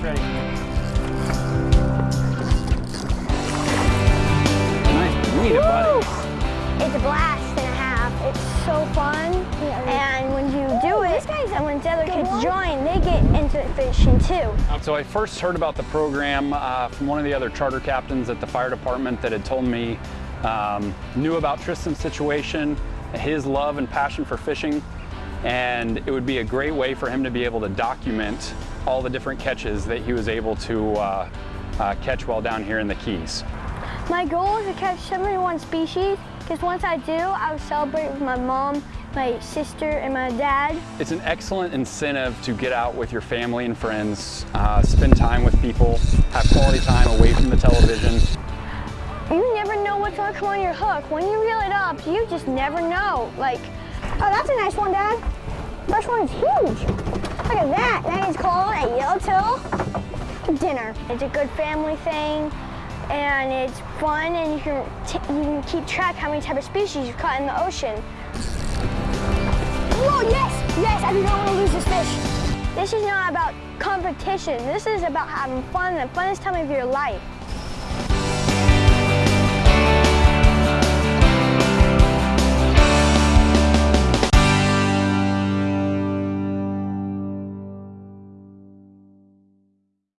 ready. Nice to meet you, buddy. It's a blast and a half. It's so fun. And when you do it, and when the other kids join, they get into fishing too. So I first heard about the program uh, from one of the other charter captains at the fire department that had told me, um, knew about Tristan's situation, his love and passion for fishing, and it would be a great way for him to be able to document all the different catches that he was able to uh, uh, catch while down here in the Keys. My goal is to catch 71 species because once I do, I'll celebrate with my mom, my sister, and my dad. It's an excellent incentive to get out with your family and friends, uh, spend time with people, have quality time away from the television. You never know what's gonna come on your hook. When you reel it up, you just never know. Like, oh, that's a nice one, Dad. This one's huge. Look at that. That is called a yellowtail dinner. It's a good family thing, and it's fun, and you can, you can keep track how many type of species you've caught in the ocean. Whoa, yes, yes, I do not want to lose this fish. This is not about competition. This is about having fun, the funnest time of your life.